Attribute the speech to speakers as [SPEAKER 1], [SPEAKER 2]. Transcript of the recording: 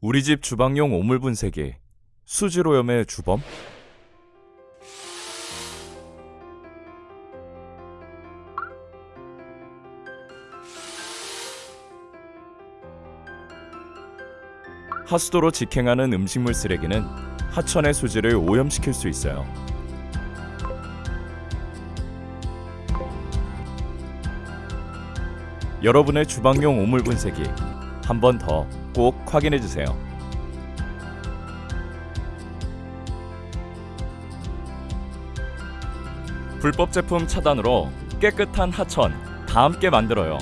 [SPEAKER 1] 우리 집 주방용 오물 분쇄기 수질오염의 주범? 하수도로 직행하는 음식물 쓰레기는 하천의 수질을 오염시킬 수 있어요. 여러분의 주방용 오물 분쇄기 한 번 더 꼭 확인해 주세요. 불법 제품 차단으로 깨끗한 하천 다 함께 만들어요.